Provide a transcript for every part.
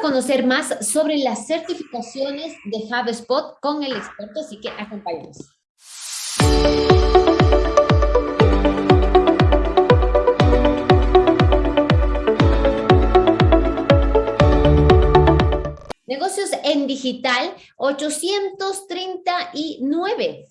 conocer más sobre las certificaciones de HubSpot con el experto, así que acompáñenos. Negocios en digital 839.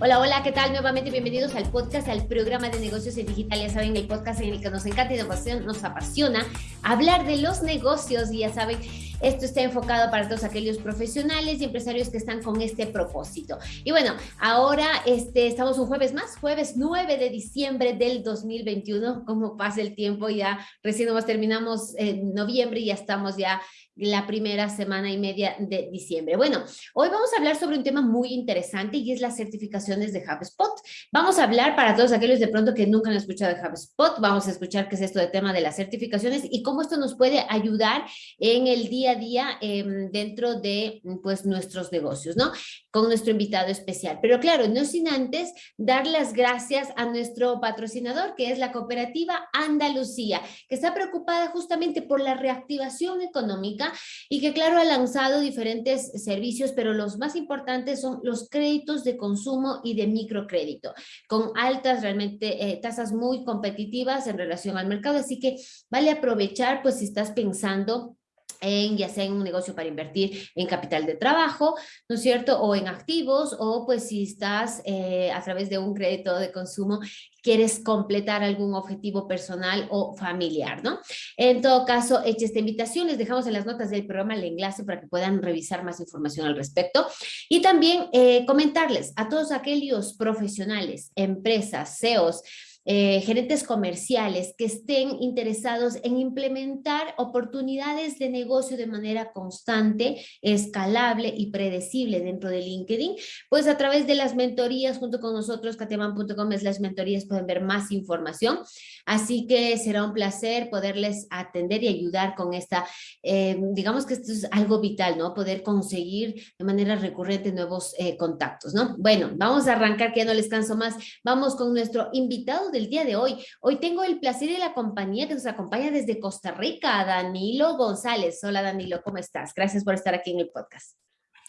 Hola, hola, ¿qué tal? Nuevamente bienvenidos al podcast, al programa de negocios en digital. Ya saben, el podcast en el que nos encanta y nos apasiona hablar de los negocios. Y ya saben, esto está enfocado para todos aquellos profesionales y empresarios que están con este propósito. Y bueno, ahora este, estamos un jueves más, jueves 9 de diciembre del 2021. Como pasa el tiempo, ya recién nos terminamos en noviembre y ya estamos ya la primera semana y media de diciembre. Bueno, hoy vamos a hablar sobre un tema muy interesante y es las certificaciones de HubSpot. Vamos a hablar para todos aquellos de pronto que nunca han escuchado de HubSpot, vamos a escuchar qué es esto de tema de las certificaciones y cómo esto nos puede ayudar en el día a día em, dentro de pues nuestros negocios, ¿no? Con nuestro invitado especial. Pero claro, no sin antes dar las gracias a nuestro patrocinador, que es la cooperativa Andalucía, que está preocupada justamente por la reactivación económica y que claro ha lanzado diferentes servicios, pero los más importantes son los créditos de consumo y de microcrédito, con altas realmente eh, tasas muy competitivas en relación al mercado, así que vale aprovechar pues si estás pensando en ya sea en un negocio para invertir en capital de trabajo, ¿no es cierto? O en activos, o pues si estás eh, a través de un crédito de consumo, quieres completar algún objetivo personal o familiar, ¿no? En todo caso, hecha esta invitación, les dejamos en las notas del programa el enlace para que puedan revisar más información al respecto. Y también eh, comentarles a todos aquellos profesionales, empresas, CEOs, eh, gerentes comerciales que estén interesados en implementar oportunidades de negocio de manera constante, escalable y predecible dentro de LinkedIn, pues a través de las mentorías junto con nosotros, kateman.com es las mentorías, pueden ver más información. Así que será un placer poderles atender y ayudar con esta, eh, digamos que esto es algo vital, ¿no? Poder conseguir de manera recurrente nuevos eh, contactos, ¿no? Bueno, vamos a arrancar, que ya no les canso más. Vamos con nuestro invitado de el día de hoy. Hoy tengo el placer y la compañía que nos acompaña desde Costa Rica, Danilo González. Hola Danilo, ¿cómo estás? Gracias por estar aquí en el podcast.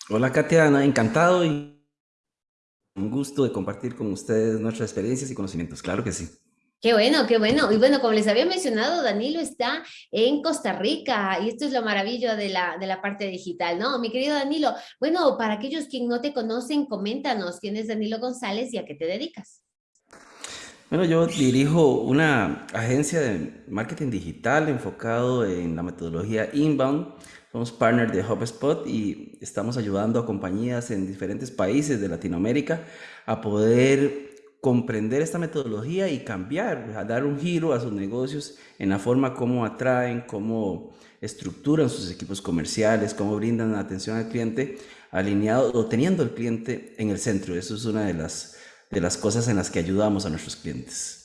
Hola Katiana, encantado y un gusto de compartir con ustedes nuestras experiencias y conocimientos, claro que sí. Qué bueno, qué bueno. Y bueno, como les había mencionado, Danilo está en Costa Rica y esto es lo maravilloso de la, de la parte digital, ¿no? Mi querido Danilo, bueno, para aquellos que no te conocen, coméntanos quién es Danilo González y a qué te dedicas. Bueno, yo dirijo una agencia de marketing digital enfocado en la metodología inbound. Somos partner de HubSpot y estamos ayudando a compañías en diferentes países de Latinoamérica a poder comprender esta metodología y cambiar, a dar un giro a sus negocios en la forma como atraen, cómo estructuran sus equipos comerciales, cómo brindan atención al cliente alineado o teniendo al cliente en el centro. Eso es una de las de las cosas en las que ayudamos a nuestros clientes.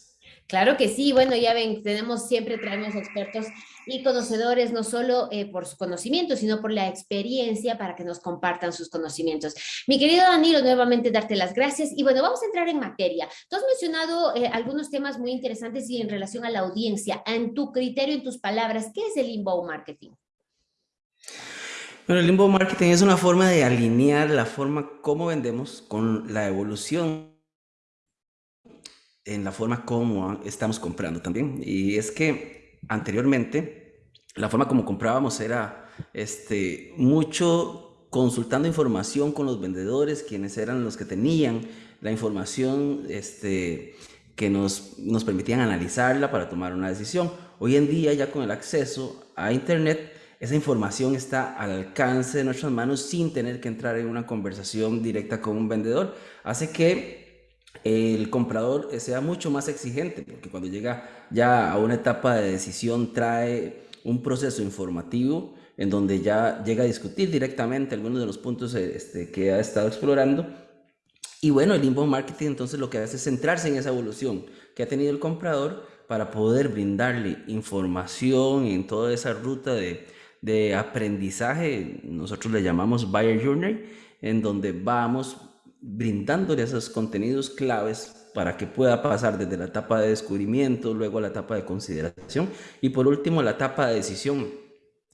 Claro que sí, bueno, ya ven, tenemos, siempre traemos expertos y conocedores, no solo eh, por su conocimiento, sino por la experiencia para que nos compartan sus conocimientos. Mi querido Danilo, nuevamente darte las gracias y bueno, vamos a entrar en materia. Tú has mencionado eh, algunos temas muy interesantes y en relación a la audiencia, en tu criterio, en tus palabras, ¿qué es el inbound marketing? Bueno, el inbound marketing es una forma de alinear la forma como vendemos con la evolución en la forma como estamos comprando también. Y es que anteriormente la forma como comprábamos era este, mucho consultando información con los vendedores, quienes eran los que tenían la información este, que nos, nos permitían analizarla para tomar una decisión. Hoy en día ya con el acceso a Internet, esa información está al alcance de nuestras manos sin tener que entrar en una conversación directa con un vendedor. Hace que el comprador sea mucho más exigente, porque cuando llega ya a una etapa de decisión trae un proceso informativo en donde ya llega a discutir directamente algunos de los puntos este, que ha estado explorando. Y bueno, el inbound marketing entonces lo que hace es centrarse en esa evolución que ha tenido el comprador para poder brindarle información en toda esa ruta de, de aprendizaje, nosotros le llamamos Buyer Journey, en donde vamos brindándole esos contenidos claves para que pueda pasar desde la etapa de descubrimiento, luego a la etapa de consideración y por último la etapa de decisión.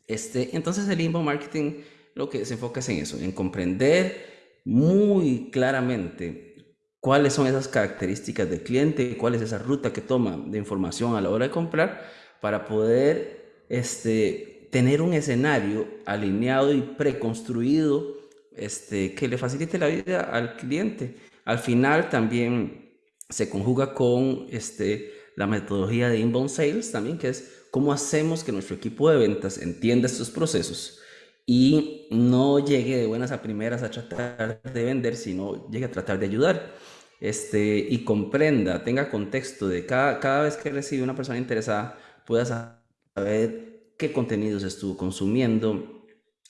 Este, entonces el inbound marketing lo que se enfoca es en eso, en comprender muy claramente cuáles son esas características del cliente, cuál es esa ruta que toma de información a la hora de comprar para poder este, tener un escenario alineado y preconstruido este, que le facilite la vida al cliente. Al final también se conjuga con este, la metodología de inbound sales también, que es cómo hacemos que nuestro equipo de ventas entienda estos procesos y no llegue de buenas a primeras a tratar de vender, sino llegue a tratar de ayudar. Este, y comprenda, tenga contexto de cada, cada vez que recibe una persona interesada, pueda saber qué contenidos estuvo consumiendo,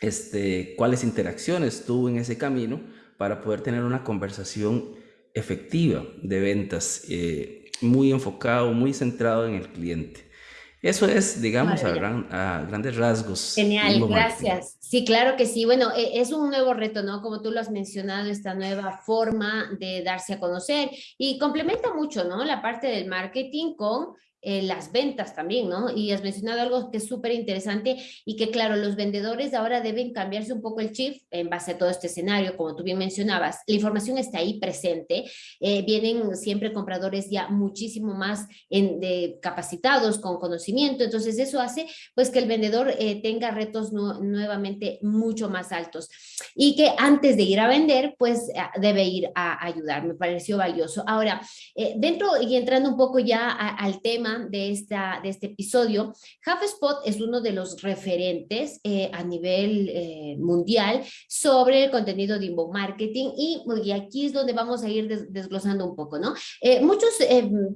este, cuáles interacciones tuvo en ese camino para poder tener una conversación efectiva de ventas, eh, muy enfocado, muy centrado en el cliente. Eso es, digamos, a, grandes rasgos. Genial, gracias. Sí, claro que sí. Bueno, e, es un nuevo reto, ¿no? Como tú lo has mencionado, esta nueva forma de darse a conocer y complementa mucho, ¿no? La parte del marketing con eh, las ventas también, ¿no? Y has mencionado algo que es súper interesante y que, claro, los vendedores ahora deben cambiarse un poco el chip en base a todo este escenario, como tú bien mencionabas. La información está ahí presente, eh, vienen siempre compradores ya muchísimo más en, de, capacitados, con conocimiento, entonces eso hace pues que el vendedor eh, tenga retos nuevamente mucho más altos y que antes de ir a vender, pues debe ir a ayudar, me pareció valioso. Ahora, dentro y entrando un poco ya al tema, de, esta, de este episodio, HubSpot es uno de los referentes eh, a nivel eh, mundial sobre el contenido de inbound marketing y, y, aquí es donde vamos a ir desglosando un poco, ¿no? Eh, muchos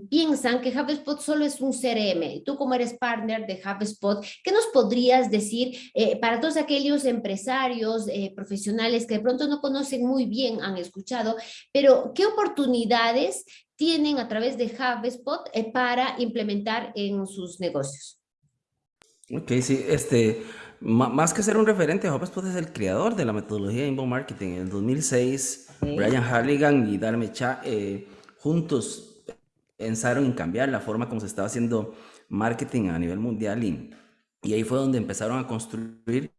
piensan que HubSpot solo es un CRM. Tú como eres partner de HubSpot, ¿qué nos podrías decir para todos aquellos empresarios, profesionales que de pronto no conocen muy bien, han escuchado, pero qué oportunidades tienen a través de HubSpot eh, para implementar en sus negocios. Ok, sí, este, más que ser un referente, HubSpot es el creador de la metodología de inbound marketing. En el 2006, Brian Halligan y Darme Cha eh, juntos pensaron en cambiar la forma como se estaba haciendo marketing a nivel mundial y, y ahí fue donde empezaron a construir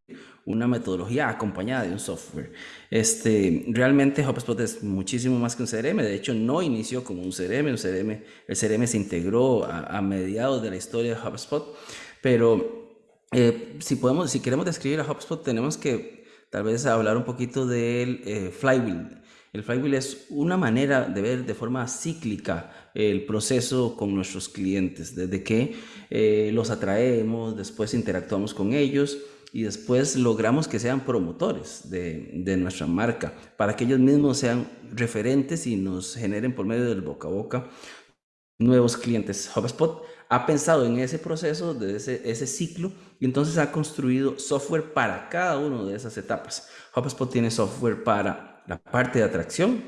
una metodología acompañada de un software. Este, realmente HubSpot es muchísimo más que un CRM, de hecho no inició como un CRM, un CRM el CRM se integró a, mediados de la historia de HubSpot, pero eh, si, podemos, si queremos describir a HubSpot tenemos que tal vez hablar un poquito del eh, flywheel. El flywheel es una manera de ver de forma cíclica el proceso con nuestros clientes, desde que eh, los atraemos, después interactuamos con ellos, y después logramos que sean promotores de, de, nuestra marca, para que ellos mismos sean referentes y nos generen por medio del boca a boca nuevos clientes. HubSpot ha pensado en ese proceso, de ese, ciclo, y entonces ha construido software para cada una de esas etapas. HubSpot tiene software para la parte de atracción,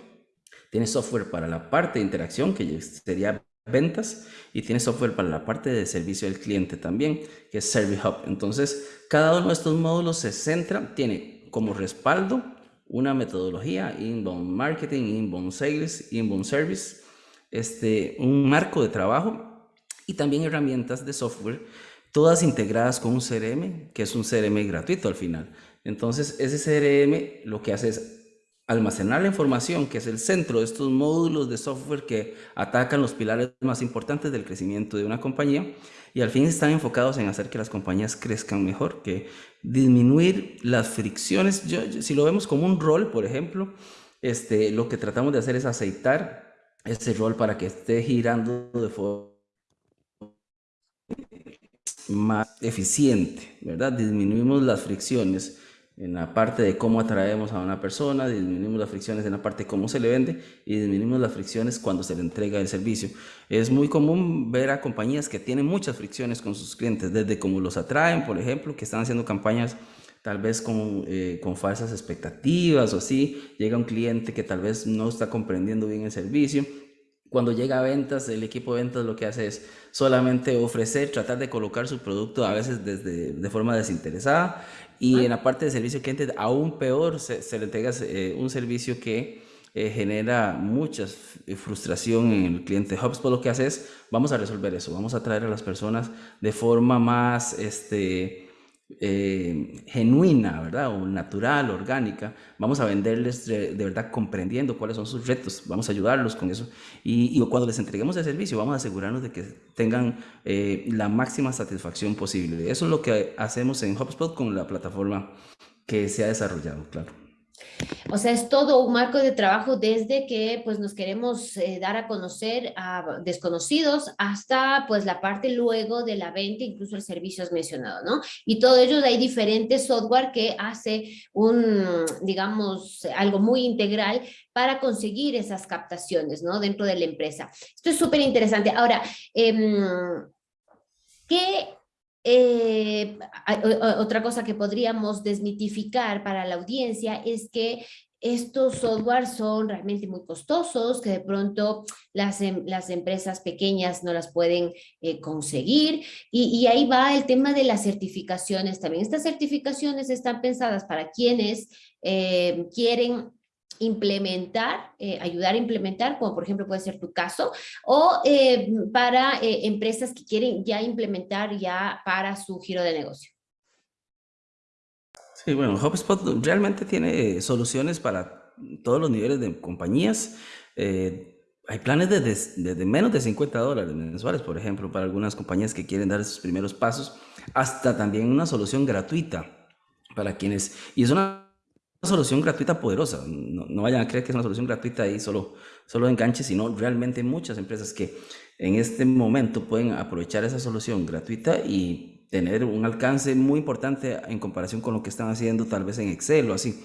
tiene software para la parte de interacción, que sería ventas y tiene software para la parte de servicio al cliente también, que es Service Hub. Entonces, cada uno de estos módulos se centra, tiene como respaldo una metodología, inbound marketing, inbound sales, inbound service, este, un marco de trabajo y también herramientas de software, todas integradas con un CRM, que es un CRM gratuito al final. Entonces, ese CRM lo que hace es almacenar la información, que es el centro de estos módulos de software que atacan los pilares más importantes del crecimiento de una compañía y al fin están enfocados en hacer que las compañías crezcan mejor, que disminuir las fricciones. Yo, si lo vemos como un rol, por ejemplo, este, lo que tratamos de hacer es aceitar ese rol para que esté girando de forma más eficiente, ¿verdad? Disminuimos las fricciones en la parte de cómo atraemos a una persona, disminuimos las fricciones en la parte de cómo se le vende y disminuimos las fricciones cuando se le entrega el servicio. Es muy común ver a compañías que tienen muchas fricciones con sus clientes, desde cómo los atraen, por ejemplo, que están haciendo campañas tal vez con, eh, con falsas expectativas o así, llega un cliente que tal vez no está comprendiendo bien el servicio cuando llega a ventas, el equipo de ventas lo que hace es solamente ofrecer, tratar de colocar su producto a veces desde, de forma desinteresada y en la parte de servicio al cliente aún peor se, le entrega eh, un servicio que eh, genera mucha frustración en el cliente. HubSpot lo que hace es, vamos a resolver eso, vamos a traer a las personas de forma más este, eh, genuina, ¿verdad? O natural, orgánica, vamos a venderles de, verdad comprendiendo cuáles son sus retos, vamos a ayudarlos con eso. Y, cuando les entreguemos el servicio, vamos a asegurarnos de que tengan eh, la máxima satisfacción posible. Eso es lo que hacemos en HubSpot con la plataforma que se ha desarrollado, claro. O sea, es todo un marco de trabajo desde que pues nos queremos eh, dar a conocer a desconocidos hasta pues la parte luego de la venta, incluso el servicio es mencionado, ¿no? Y todo ello hay diferentes software que hace un, digamos, algo muy integral para conseguir esas captaciones, ¿no? Dentro de la empresa. Esto es súper interesante. Ahora, eh, ¿qué eh, otra cosa que podríamos desmitificar para la audiencia es que estos software son realmente muy costosos, que de pronto las, em, las empresas pequeñas no las pueden eh, conseguir. Y, ahí va el tema de las certificaciones también. Estas certificaciones están pensadas para quienes eh, quieren implementar, eh, ayudar a implementar, como por ejemplo puede ser tu caso, o eh, para eh, empresas que quieren ya implementar ya para su giro de negocio. Sí, bueno, HubSpot realmente tiene soluciones para todos los niveles de compañías. hay planes de, de, menos de 50 dólares mensuales, por ejemplo, para algunas compañías que quieren dar sus primeros pasos, hasta también una solución gratuita para quienes, y es una solución gratuita poderosa. No, vayan a creer que es una solución gratuita y solo, solo enganche, sino realmente muchas empresas que en este momento pueden aprovechar esa solución gratuita y tener un alcance muy importante en comparación con lo que están haciendo tal vez en Excel o así.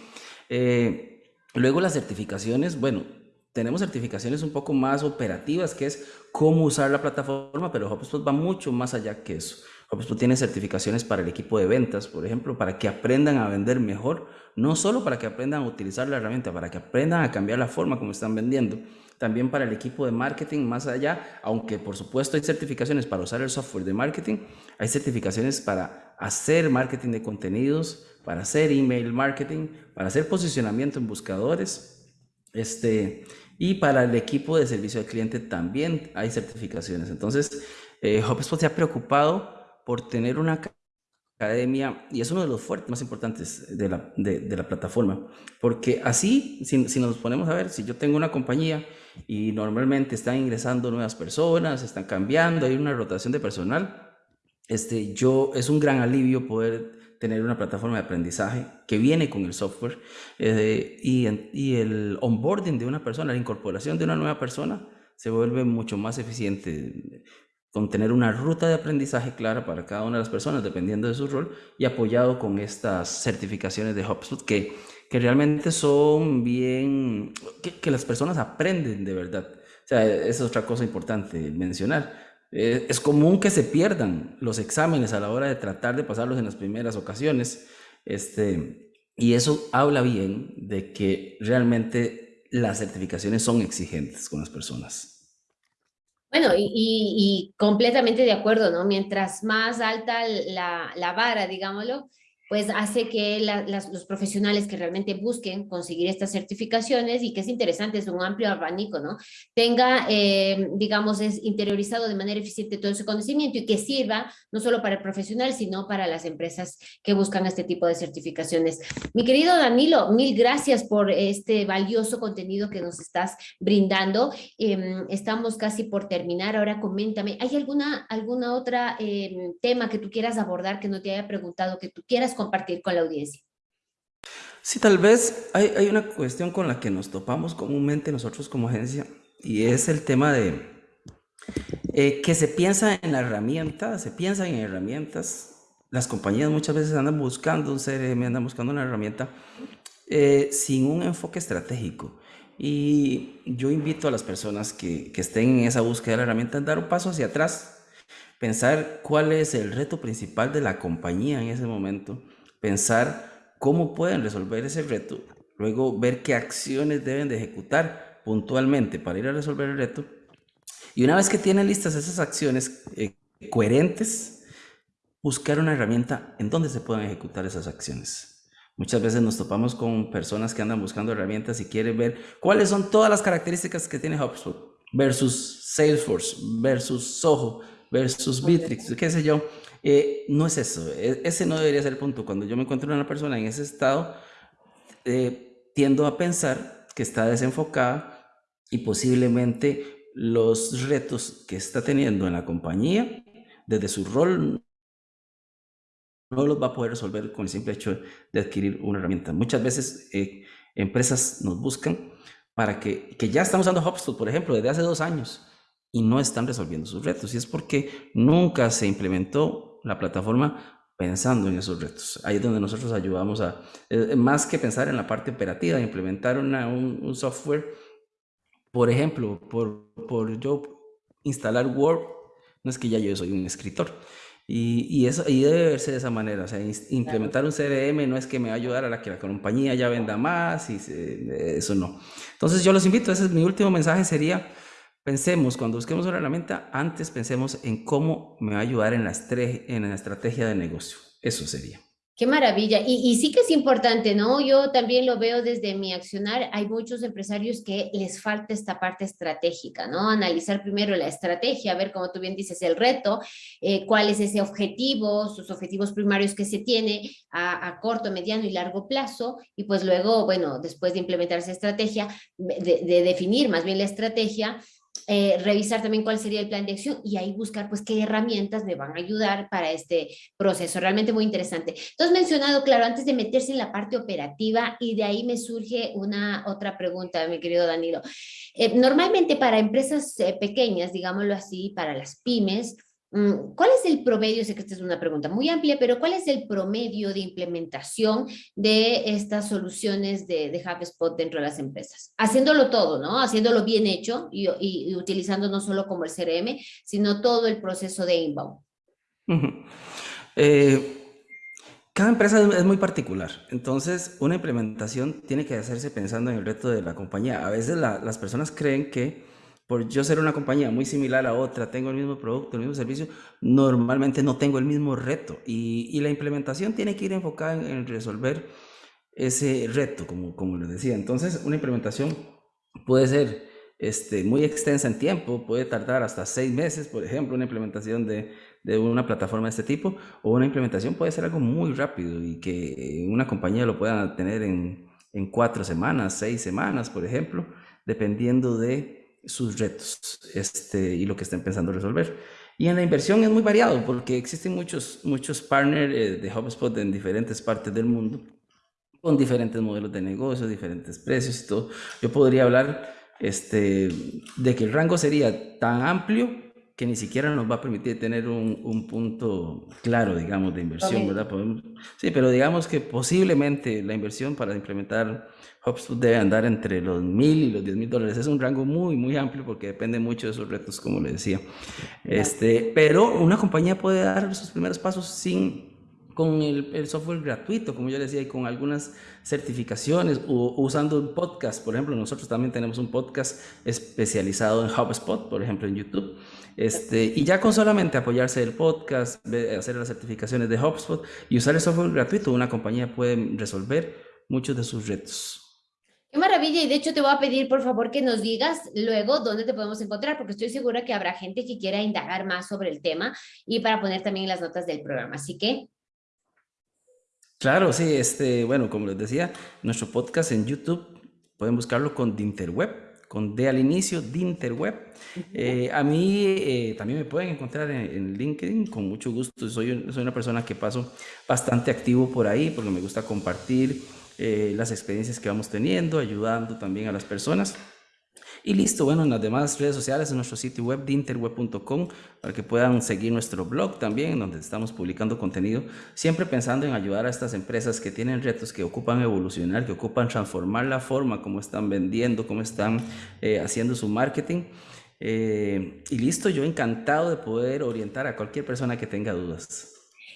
Eh, luego las certificaciones, bueno, tenemos certificaciones un poco más operativas, que es cómo usar la plataforma, pero HubSpot va mucho más allá que eso. HubSpot tiene certificaciones para el equipo de ventas, por ejemplo, para que aprendan a vender mejor, no solo para que aprendan a utilizar la herramienta, para que aprendan a cambiar la forma como están vendiendo, también para el equipo de marketing más allá, aunque por supuesto hay certificaciones para usar el software de marketing, hay certificaciones para hacer marketing de contenidos, para hacer email marketing, para hacer posicionamiento en buscadores, este, y para el equipo de servicio al cliente también hay certificaciones. Entonces, eh, HubSpot se ha preocupado por tener una academia, y es uno de los fuertes más importantes de la, de, la plataforma, porque así, si, si, nos ponemos a ver, si yo tengo una compañía y normalmente están ingresando nuevas personas, están cambiando, hay una rotación de personal, este, yo, es un gran alivio poder tener una plataforma de aprendizaje que viene con el software eh, y, y el onboarding de una persona, la incorporación de una nueva persona, se vuelve mucho más eficiente con tener una ruta de aprendizaje clara para cada una de las personas, dependiendo de su rol, y apoyado con estas certificaciones de HubSpot que, que realmente son bien, que, las personas aprenden de verdad. O sea, esa es otra cosa importante mencionar. Eh, es común que se pierdan los exámenes a la hora de tratar de pasarlos en las primeras ocasiones, este, y eso habla bien de que realmente las certificaciones son exigentes con las personas. Bueno, y, completamente de acuerdo, ¿no? Mientras más alta la, la vara, digámoslo, pues hace que los profesionales que realmente busquen conseguir estas certificaciones y que es interesante, es un amplio abanico, ¿no? Tenga, eh, digamos, es interiorizado de manera eficiente todo ese conocimiento y que sirva no solo para el profesional, sino para las empresas que buscan este tipo de certificaciones. Mi querido Danilo, mil gracias por este valioso contenido que nos estás brindando. Em, estamos casi por terminar. Ahora coméntame, ¿hay alguna, alguna otra em, tema que tú quieras abordar que no te haya preguntado, que tú quieras compartir con la audiencia. Sí, tal vez hay, hay, una cuestión con la que nos topamos comúnmente nosotros como agencia y es el tema de eh, que se piensa en la herramienta, se piensa en herramientas. Las compañías muchas veces andan buscando un CRM, andan buscando una herramienta eh, sin un enfoque estratégico. Y yo invito a las personas que, que estén en esa búsqueda de la herramienta a dar un paso hacia atrás, pensar cuál es el reto principal de la compañía en ese momento pensar cómo pueden resolver ese reto, luego ver qué acciones deben de ejecutar puntualmente para ir a resolver el reto. Y una vez que tienen listas esas acciones eh, coherentes, buscar una herramienta en donde se puedan ejecutar esas acciones. Muchas veces nos topamos con personas que andan buscando herramientas y quieren ver cuáles son todas las características que tiene HubSpot versus Salesforce versus Soho versus Bitrix, qué sé yo. Eh, no es eso, e, ese no debería ser el punto. Cuando yo me encuentro una persona en ese estado, eh, tiendo a pensar que está desenfocada y posiblemente los retos que está teniendo en la compañía, desde su rol, no los va a poder resolver con el simple hecho de adquirir una herramienta. Muchas veces eh, empresas nos buscan para que, que ya están usando HubSpot, por ejemplo, desde hace dos años y no están resolviendo sus retos. Y es porque nunca se implementó la plataforma pensando en esos retos. Ahí es donde nosotros ayudamos a, eh, más que pensar en la parte operativa, implementar una, un, software, por ejemplo, por, por yo instalar Word, no es que ya yo soy un escritor. Y, y eso y debe verse de esa manera. O sea, implementar un CRM no es que me va a ayudar a la que la compañía ya venda más, y eso no. Entonces yo los invito, ese es mi último mensaje, sería Pensemos, cuando busquemos una herramienta, antes pensemos en cómo me va a ayudar en la, en la estrategia de negocio. Eso sería. Qué maravilla. Y, sí que es importante, ¿no? Yo también lo veo desde mi accionar. Hay muchos empresarios que les falta esta parte estratégica, ¿no? Analizar primero la estrategia, ver, como tú bien dices, el reto, eh, cuál es ese objetivo, sus objetivos primarios que se tiene a, corto, mediano y largo plazo. Y pues luego, bueno, después de implementar esa estrategia, de definir más bien la estrategia, eh, revisar también cuál sería el plan de acción y ahí buscar pues qué herramientas me van a ayudar para este proceso, realmente muy interesante. Entonces mencionado, claro, antes de meterse en la parte operativa y de ahí me surge una otra pregunta, mi querido Danilo. Eh, normalmente para empresas eh, pequeñas, digámoslo así, para las pymes, ¿Cuál es el promedio? Sé que esta es una pregunta muy amplia, pero ¿cuál es el promedio de implementación de estas soluciones de, de HubSpot dentro de las empresas? Haciéndolo todo, ¿no? Haciéndolo bien hecho y, utilizando no solo como el CRM, sino todo el proceso de inbound. Eh, cada empresa es muy particular, entonces una implementación tiene que hacerse pensando en el reto de la compañía. A veces las personas creen que por yo ser una compañía muy similar a otra, tengo el mismo producto, el mismo servicio, normalmente no tengo el mismo reto. Y, la implementación tiene que ir enfocada en, resolver ese reto, como, como les decía. Entonces, una implementación puede ser este, muy extensa en tiempo, puede tardar hasta seis meses, por ejemplo, una implementación de, de, una plataforma de este tipo, o una implementación puede ser algo muy rápido y que una compañía lo pueda tener en, en cuatro semanas, seis semanas, por ejemplo, dependiendo de sus retos este, y lo que estén pensando resolver. Y en la inversión es muy variado porque existen muchos, muchos partners eh, de HubSpot en diferentes partes del mundo con diferentes modelos de negocio, diferentes precios y todo. Yo podría hablar este, de que el rango sería tan amplio que ni siquiera nos va a permitir tener un, un punto claro, digamos, de inversión, ¿verdad? sí, pero digamos que posiblemente la inversión para implementar HubSpot debe andar entre los mil y los diez mil dólares. Es un rango muy, muy amplio porque depende mucho de esos retos, como le decía. Este, pero una compañía puede dar sus primeros pasos sin con el, el, software gratuito, como yo decía, y con algunas certificaciones, o, usando un podcast. Por ejemplo, nosotros también tenemos un podcast especializado en HubSpot, por ejemplo, en YouTube. Este, y ya con solamente apoyarse del podcast, hacer las certificaciones de HubSpot y usar el software gratuito, una compañía puede resolver muchos de sus retos. Qué maravilla, y de hecho te voy a pedir por favor que nos digas luego dónde te podemos encontrar, porque estoy segura que habrá gente que quiera indagar más sobre el tema y para poner también las notas del programa, así que... Claro, sí, este, bueno, como les decía, nuestro podcast en YouTube, pueden buscarlo con Dinterweb, con D al inicio, Dinterweb. Eh, a mí eh, también me pueden encontrar en, LinkedIn con mucho gusto. Soy, soy una persona que paso bastante activo por ahí porque me gusta compartir eh, las experiencias que vamos teniendo, ayudando también a las personas. Y listo, bueno, en las demás redes sociales, en nuestro sitio web, dinterweb.com, para que puedan seguir nuestro blog también, donde estamos publicando contenido, siempre pensando en ayudar a estas empresas que tienen retos, que ocupan evolucionar, que ocupan transformar la forma como están vendiendo, cómo están eh, haciendo su marketing. Eh, y listo, yo encantado de poder orientar a cualquier persona que tenga dudas.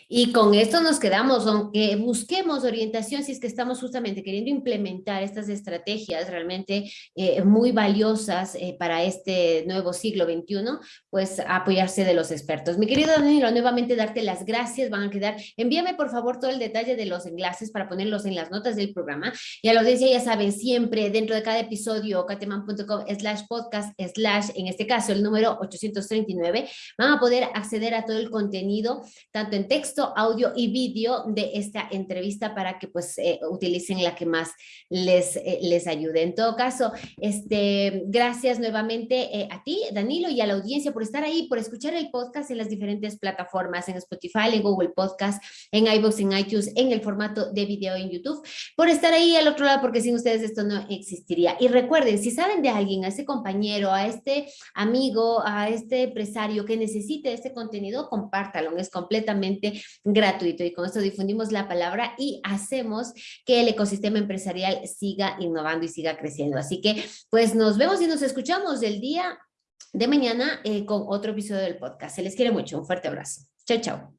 Y con esto nos quedamos, aunque busquemos orientación, si es que estamos justamente queriendo implementar estas estrategias realmente eh, muy valiosas eh, para este nuevo siglo XXI, pues apoyarse de los expertos. Mi querido Danilo, nuevamente darte las gracias, van a quedar, envíame por favor todo el detalle de los enlaces para ponerlos en las notas del programa. Y a la audiencia ya saben, siempre dentro de cada episodio, cateman.com slash podcast slash, en este caso el número 839, van a poder acceder a todo el contenido, tanto en audio y vídeo de esta entrevista para que pues eh, utilicen la que más les, eh, les ayude. En todo caso, este, gracias nuevamente eh, a ti, Danilo, y a la audiencia por estar ahí, por escuchar el podcast en las diferentes plataformas, en Spotify, en Google Podcast, en iVoox, en iTunes, en el formato de video en YouTube, por estar ahí al otro lado, porque sin ustedes esto no existiría. Y recuerden, si saben de alguien, a ese compañero, a este amigo, a este empresario que necesite este contenido, compártalo, es completamente gratuito y con esto difundimos la palabra y hacemos que el ecosistema empresarial siga innovando y siga creciendo. Así que pues nos vemos y nos escuchamos el día de mañana eh, con otro episodio del podcast. Se les quiere mucho. Un fuerte abrazo. Chao, chao.